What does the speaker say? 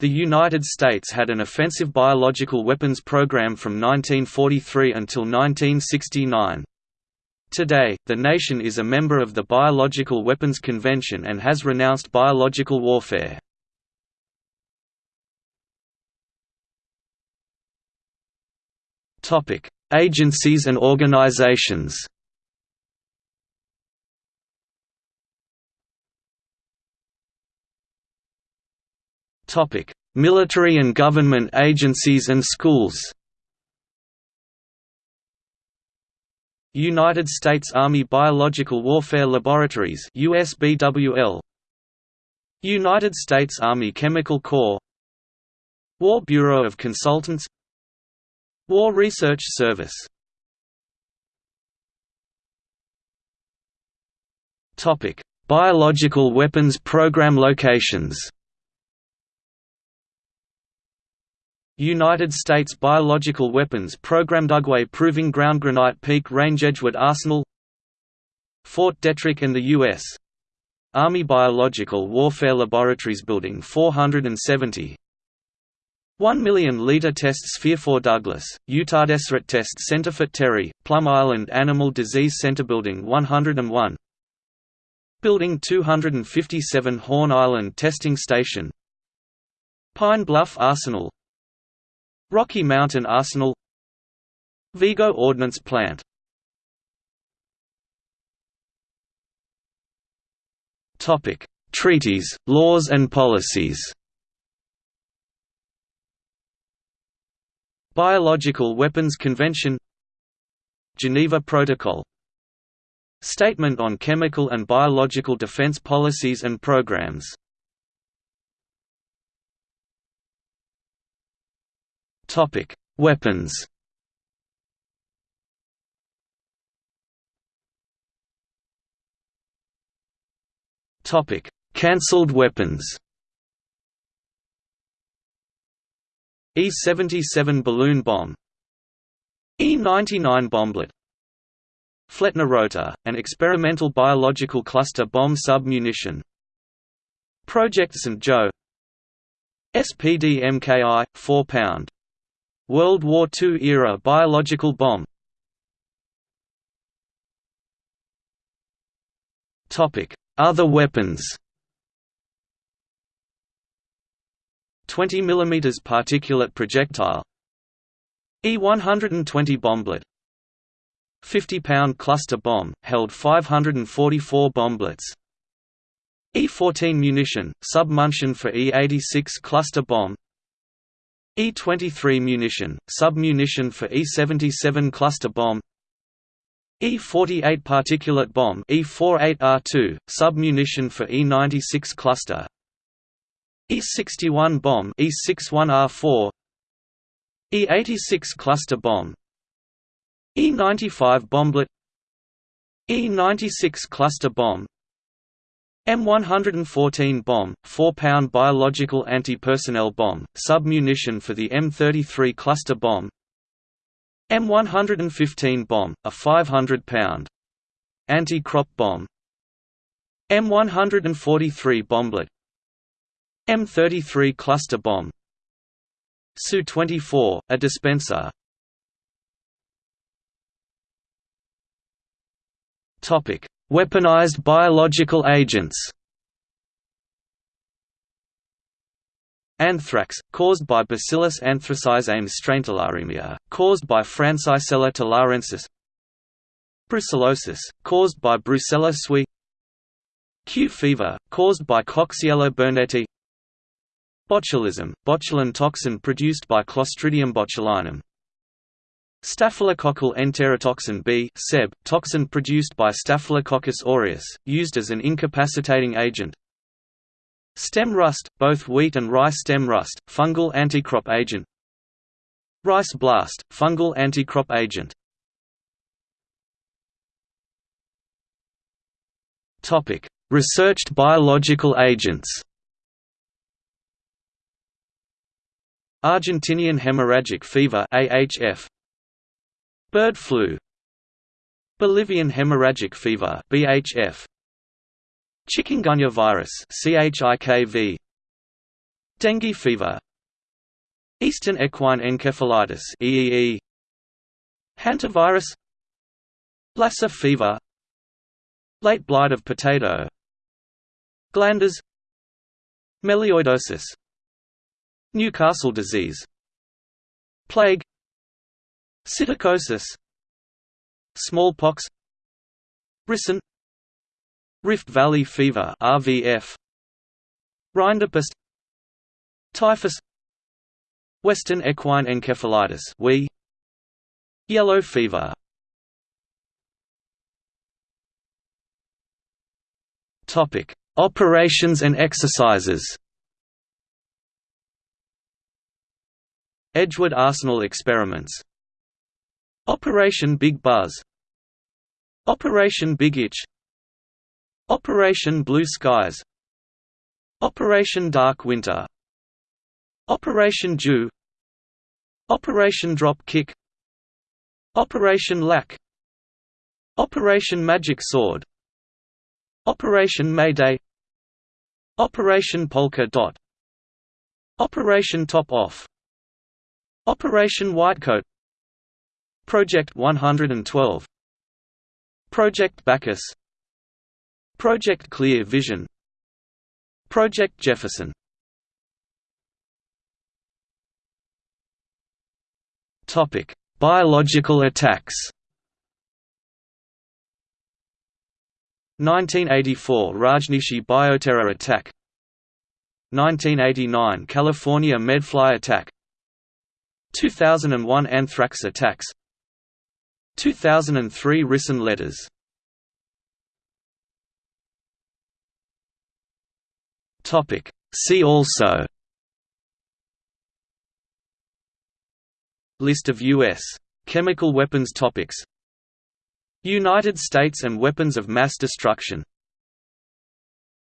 The United States had an offensive biological weapons program from 1943 until 1969. Today, the nation is a member of the Biological Weapons Convention and has renounced biological warfare. Agencies and organizations Military and government agencies and schools United States Army Biological Warfare Laboratories USBWL United States Army Chemical Corps. War Bureau of Consultants. War Research Service. Topic: Biological Weapons Program locations United States Biological Weapons Program Dugway Proving Ground Granite Peak Range Edgewood Arsenal Fort Detrick and the U.S. Army Biological Warfare Laboratories Building 470 1 million liter test sphere Fort Douglas, Utah Deseret Test Center Fort Terry, Plum Island Animal Disease Center Building 101 Building 257 Horn Island Testing Station. Pine Bluff Arsenal Rocky Mountain Arsenal Vigo Ordnance Plant Topic: Treaties, laws and policies Biological Weapons Convention Geneva Protocol Statement on Chemical and Biological Defense Policies and Programs Topic: Weapons. Topic: Cancelled weapons. E-77 balloon bomb E-99 bomblet Flettner rotor, an experimental biological cluster bomb sub-munition Project St. Joe SPD MKI, 4 pound World War II-era biological bomb. Other weapons. 20 mm particulate projectile. E-120 bomblet. 50-pound cluster bomb, held 544 bomblets. E-14 munition, sub-munition for E-86 cluster bomb E-23 munition, sub-munition for E-77 cluster bomb E-48 particulate bomb E-48R2, sub-munition for E-96 cluster E-61 bomb E-61R4 E-86 cluster bomb E-95 bomblet E-96 cluster bomb M114 bomb, 4-pound biological anti-personnel bomb, sub-munition for the M33 cluster bomb. M115 bomb, a 500-pound anti-crop bomb. M143 bomblet. M33 cluster bomb. Su-24, a dispenser Weaponized biological agents. Anthrax, caused by Bacillus anthracis Ames straintularemia, caused by Francisella tularensis. Brucellosis, caused by Brucella suis. Q fever, caused by Coxiella burnetii Botulism, botulin toxin produced by Clostridium botulinum Staphylococcal enterotoxin B SEB, toxin produced by Staphylococcus aureus, used as an incapacitating agent. Stem rust, both wheat and rice stem rust, fungal anticrop agent. Rice blast, fungal anticrop agent. Researched biological agents. Argentinian hemorrhagic fever AHF Bird flu. Bolivian hemorrhagic fever BHF Chikungunya virus CHIKV Dengue fever. Eastern equine encephalitis EEE Hantavirus. Lassa fever. Late blight of potato. Glanders. Melioidosis. Newcastle disease. Plague Psittacosis Smallpox. Brisson. Rift Valley fever RVF Rinderpest Typhus. Western equine encephalitis WEE. Yellow fever. Topic. Operations and exercises. Edgewood Arsenal experiments Operation Big Buzz. Operation Big Itch. Operation Blue Skies. Operation Dark Winter. Operation Dew Operation Drop Kick. Operation LAC Operation Magic Sword. Operation Mayday. Operation Polka Dot. Operation Top Off. Operation Whitecoat Project 112 Project Bacchus. Project Clear Vision. Project Jefferson. Topic: Biological attacks. 1984 Rajneeshee bioterror attack. 1989 California medfly attack. 2001 anthrax attacks 2003 Ricin letters. See also. List of U.S. chemical weapons topics. United States and weapons of mass destruction